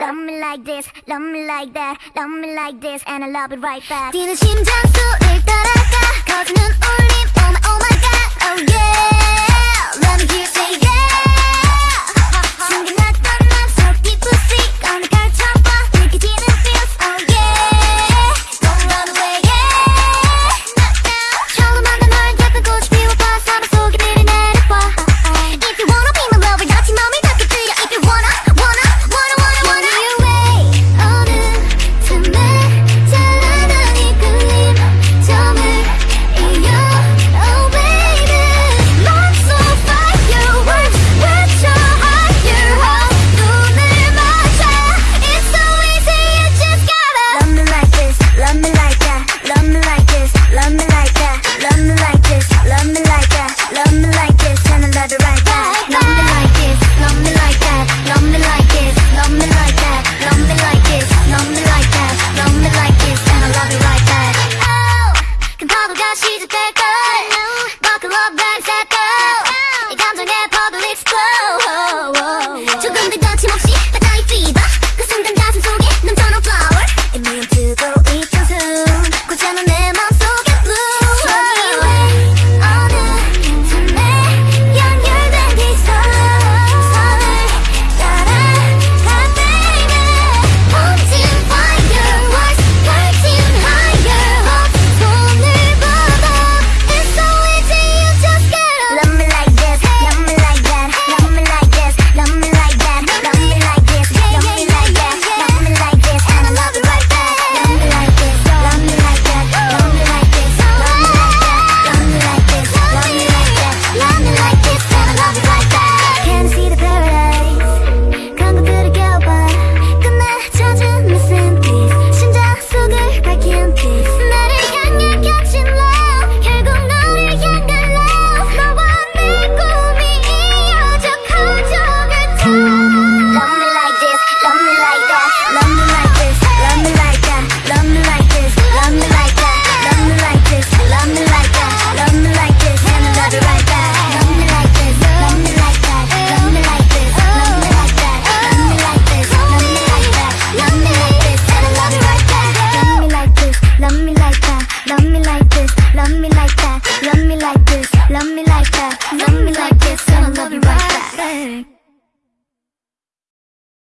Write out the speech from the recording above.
Love me like this, love me like that Love me like this and I love it right back. 뛰는 심장소를 따라가 거지는 울림 Oh my oh my god oh yeah. she's a fake girl. Buckle up, bag, set go. It comes on air, public. Zombie like